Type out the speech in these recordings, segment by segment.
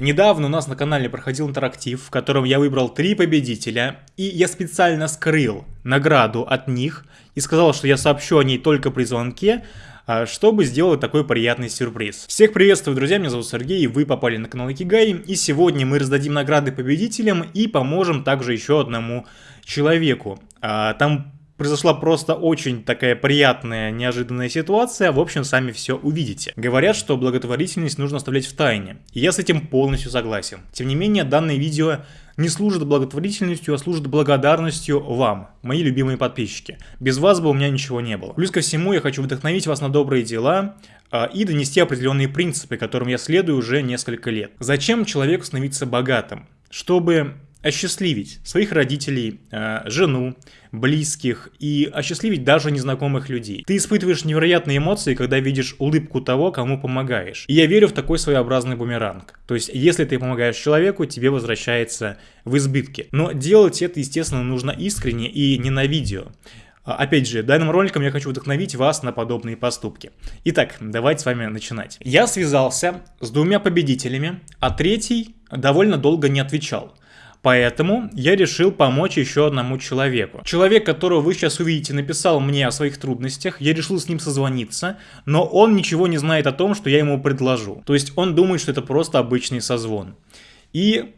Недавно у нас на канале проходил интерактив, в котором я выбрал три победителя, и я специально скрыл награду от них и сказал, что я сообщу о ней только при звонке, а, чтобы сделать такой приятный сюрприз. Всех приветствую, друзья, меня зовут Сергей, вы попали на канал Икигай, и сегодня мы раздадим награды победителям и поможем также еще одному человеку. А, там произошла просто очень такая приятная, неожиданная ситуация. В общем, сами все увидите. Говорят, что благотворительность нужно оставлять в тайне. И я с этим полностью согласен. Тем не менее, данное видео не служит благотворительностью, а служит благодарностью вам, мои любимые подписчики. Без вас бы у меня ничего не было. Плюс ко всему, я хочу вдохновить вас на добрые дела, а, и донести определенные принципы, которым я следую уже несколько лет. Зачем человеку становиться богатым? Чтобы осчастливить своих родителей, э, жену, близких и осчастливить даже незнакомых людей. Ты испытываешь невероятные эмоции, когда видишь улыбку того, кому помогаешь. И я верю в такой своеобразный бумеранг. То есть, если ты помогаешь человеку, тебе возвращается в избытке. Но делать это, естественно, нужно искренне и не на видео. А, опять же, данным роликом я хочу вдохновить вас на подобные поступки. Итак, давайте с вами начинать. Я связался с двумя победителями, а третий довольно долго не отвечал. Поэтому я решил помочь еще одному человеку. Человек, которого вы сейчас увидите, написал мне о своих трудностях, я решил с ним созвониться, но он ничего не знает о том, что я ему предложу. То есть он думает, что это просто обычный созвон. И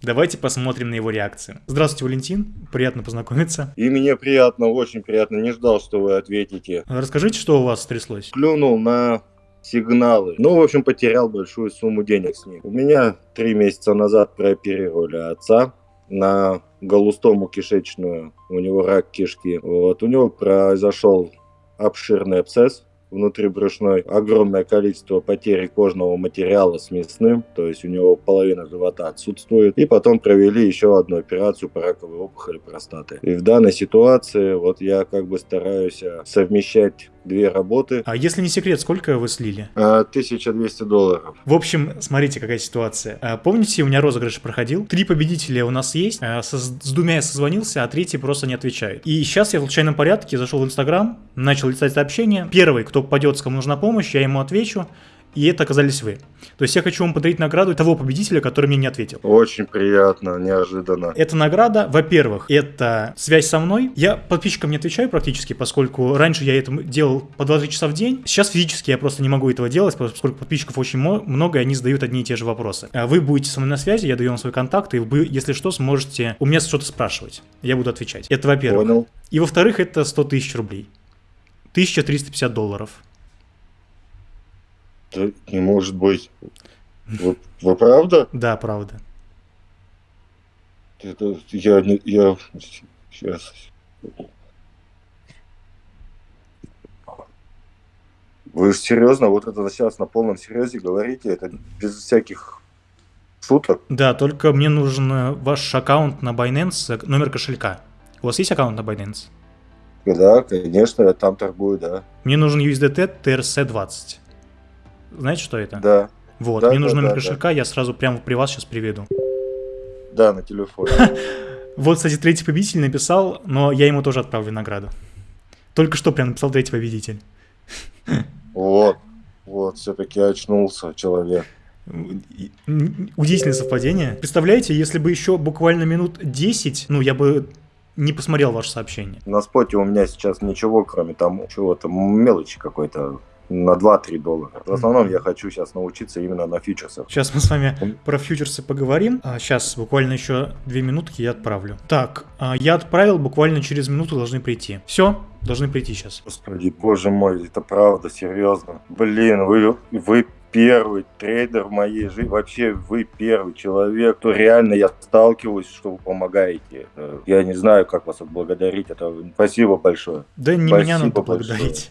Давайте посмотрим на его реакцию. Здравствуйте, Валентин. Приятно познакомиться. И мне приятно, очень приятно. Не ждал, что вы ответите. Расскажите, что у вас стряслось. Клюнул на сигналы. Ну, в общем, потерял большую сумму денег с ним. У меня три месяца назад прооперировали отца на голустому кишечную. У него рак кишки. Вот. У него произошел обширный абсцесс внутрибрюшной, огромное количество потери кожного материала с мясным, то есть у него половина живота отсутствует. И потом провели еще одну операцию по раковой опухоли простаты. И в данной ситуации вот я как бы стараюсь э, совмещать две работы. А если не секрет, сколько вы слили? 1200 а, долларов. В общем, смотрите, какая ситуация. А, помните, у меня розыгрыш проходил? Три победителя у нас есть. А, с, с двумя я созвонился, а третий просто не отвечает. И сейчас я в случайном порядке зашел в Инстаграм, начал листать сообщения. Первый, кто попадет, кому нужна помощь, я ему отвечу и это оказались вы. То есть я хочу вам подарить награду того победителя, который мне не ответил. Очень приятно, неожиданно. Эта награда, во-первых, это связь со мной. Я подписчикам не отвечаю практически, поскольку раньше я это делал по 20 часа в день. Сейчас физически я просто не могу этого делать, поскольку подписчиков очень много, и они задают одни и те же вопросы. А вы будете со мной на связи, я даю вам свой контакт, и вы, если что, сможете у меня что-то спрашивать. Я буду отвечать. Это во-первых. Понял. И во-вторых, это 100 тысяч рублей. 1350 долларов. Да не может быть. Вы, вы правда? Да, правда. Это я не я сейчас. Вы серьезно, вот это сейчас на полном серьезе говорите, это без всяких шуток? Да, только мне нужен э, ваш аккаунт на Binance, э, номер кошелька. У вас есть аккаунт на Binance? Да, конечно, я там торгую, да. Мне нужен USDT TRC20. Знаете, что это? Да. Вот, да, мне нужен да, номер да, кошелька, да. я сразу прямо при вас сейчас приведу. Да, на телефоне. Вот, кстати, третий победитель написал, но я ему тоже отправлю награду. Только что прям написал третий победитель. Вот, вот, все-таки очнулся человек. Удивительное совпадение. Представляете, если бы еще буквально минут 10, ну, я бы не посмотрел ваше сообщение. На споте у меня сейчас ничего, кроме там чего-то, мелочи какой-то на 2-3 доллара. В основном я хочу сейчас научиться именно на фьючерсах. Сейчас мы с вами про фьючерсы поговорим. А сейчас буквально еще 2 минутки я отправлю. Так, а я отправил, буквально через минуту должны прийти. Все, должны прийти сейчас. Господи, боже мой, это правда, серьезно. Блин, вы, вы первый трейдер в моей жизни, вообще вы первый человек, кто реально я сталкиваюсь, что вы помогаете. Я не знаю, как вас отблагодарить. Это спасибо большое. Да не спасибо меня надо благодарить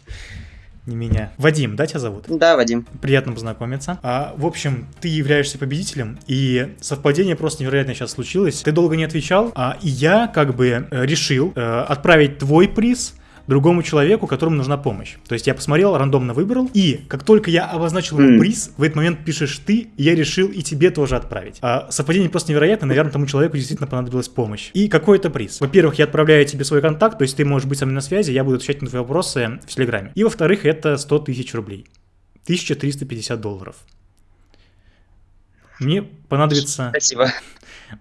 не меня. Вадим, да, тебя зовут? Да, Вадим. Приятно познакомиться. А, в общем, ты являешься победителем, и совпадение просто невероятно сейчас случилось. Ты долго не отвечал, а, и я как бы э, решил э, отправить твой приз другому человеку, которому нужна помощь. То есть я посмотрел, рандомно выбрал, и как только я обозначил mm. приз, в этот момент пишешь ты, и я решил и тебе тоже отправить. А совпадение просто невероятно, наверное, тому человеку действительно понадобилась помощь. И какой это приз? Во-первых, я отправляю тебе свой контакт, то есть ты можешь быть со мной на связи, я буду отвечать на твои вопросы в Телеграме. И во-вторых, это 100 тысяч рублей. 1350 долларов. Мне понадобится... Спасибо.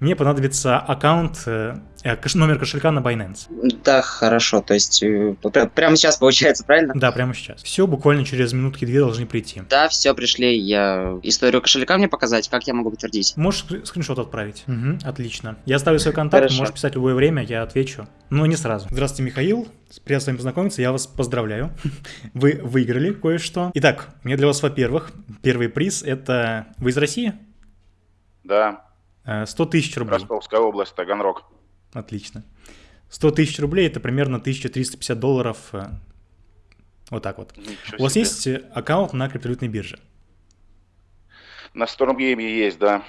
Мне понадобится аккаунт, э, э, номер кошелька на Binance. Да, хорошо. То есть э, прямо сейчас получается, правильно? Да, прямо сейчас. Все, буквально через минутки две должны прийти. Да, все, пришли. Я историю кошелька мне показать, как я могу подтвердить? Можешь скриншот отправить. Угу, отлично. Я оставлю свой контакт, Хорошо. можешь писать в любое время, я отвечу. Но не сразу. Здравствуйте, Михаил. Приятно с вами познакомиться, я вас поздравляю. Вы выиграли кое-что. Итак, у меня для вас, во-первых, первый приз это... Вы из России? Да. 100 э, тысяч рублей. Ростовская область, Таганрог. Отлично. 100 тысяч рублей это примерно 1350 долларов. Э, вот так вот. Ничего У вас себе. есть аккаунт на криптовалютной бирже? На Stormgame есть, да.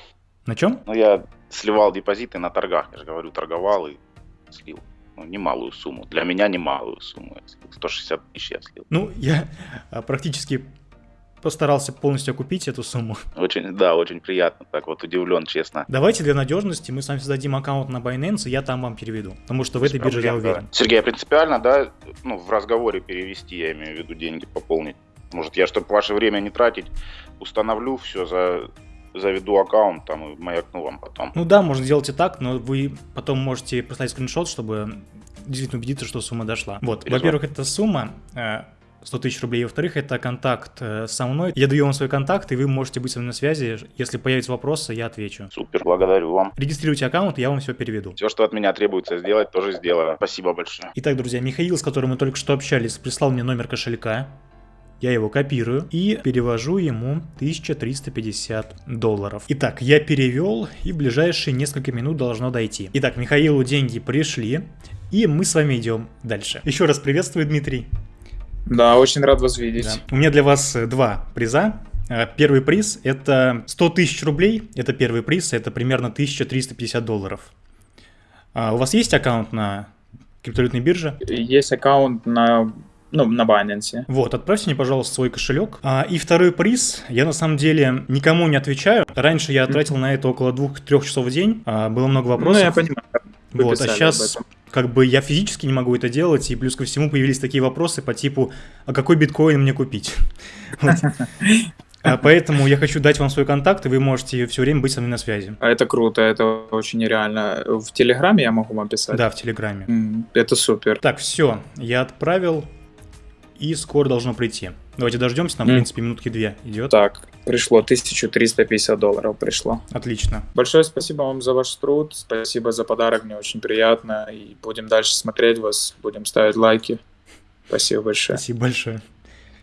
На чем? Ну, я сливал депозиты на торгах, я же говорю, торговал и слил. Ну, немалую сумму. Для меня немалую сумму. 160 тысяч я слил. Ну, я практически постарался полностью окупить эту сумму. Очень, да, очень приятно, так вот удивлен, честно. Давайте для надежности мы с вами создадим аккаунт на Binance, и я там вам переведу, потому что Без в этой проблем, бирже я уверен. Да. Сергей, а принципиально, да, ну, в разговоре перевести, я имею в виду деньги пополнить. Может, я, чтобы ваше время не тратить, установлю все за заведу аккаунт там и маякну вам потом. Ну да, можно сделать и так, но вы потом можете прислать скриншот, чтобы действительно убедиться, что сумма дошла. Вот, во-первых, эта сумма э, 100 тысяч рублей. Во-вторых, это контакт э, со мной. Я даю вам свой контакт, и вы можете быть со мной на связи. Если появятся вопросы, я отвечу. Супер, благодарю вам. Регистрируйте аккаунт, я вам все переведу. Все, что от меня требуется сделать, тоже сделаю. Спасибо большое. Итак, друзья, Михаил, с которым мы только что общались, прислал мне номер кошелька. Я его копирую и перевожу ему 1350 долларов. Итак, я перевел и в ближайшие несколько минут должно дойти. Итак, Михаилу деньги пришли и мы с вами идем дальше. Еще раз приветствую, Дмитрий. Да, очень рад вас видеть. Да. У меня для вас э, два приза. Э, первый приз это 100 тысяч рублей, это первый приз, это примерно 1350 долларов. А у вас есть аккаунт на криптовалютной бирже? Есть аккаунт на ну, на Binance. Вот, отправьте мне, пожалуйста, свой кошелек. А, и второй приз, я на самом деле никому не отвечаю. Раньше я тратил на это около 2-3 часов в день, а, было много вопросов. Ну, я понимаю. вот, а сейчас как бы я физически не могу это делать, и плюс ко всему появились такие вопросы по типу, а какой биткоин мне купить? А поэтому я хочу дать вам свой контакт, и вы можете все время быть со мной на связи. А это круто, это очень нереально. В Телеграме я могу вам писать? Да, в Телеграме. Это супер. Так, все, я отправил, и скоро должно прийти. Давайте дождемся, нам, mm. в принципе, минутки две идет. Так, пришло 1350 долларов пришло. Отлично. Большое спасибо вам за ваш труд, спасибо за подарок, мне очень приятно. И будем дальше смотреть вас, будем ставить лайки. Спасибо большое. Спасибо большое.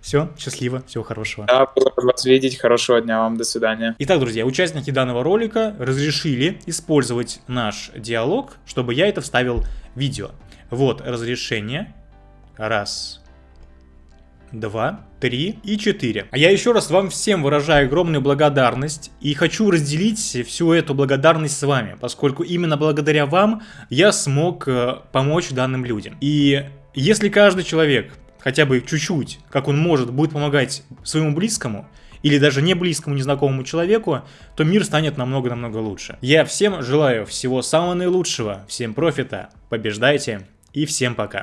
Все, счастливо, всего хорошего. Да, было вас видеть, хорошего дня вам, до свидания. Итак, друзья, участники данного ролика разрешили использовать наш диалог, чтобы я это вставил в видео. Вот разрешение. Раз, два, три и четыре. А я еще раз вам всем выражаю огромную благодарность и хочу разделить всю эту благодарность с вами, поскольку именно благодаря вам я смог э, помочь данным людям. И если каждый человек хотя бы чуть-чуть, как он может, будет помогать своему близкому, или даже не близкому, незнакомому человеку, то мир станет намного-намного лучше. Я всем желаю всего самого наилучшего, всем профита, побеждайте и всем пока.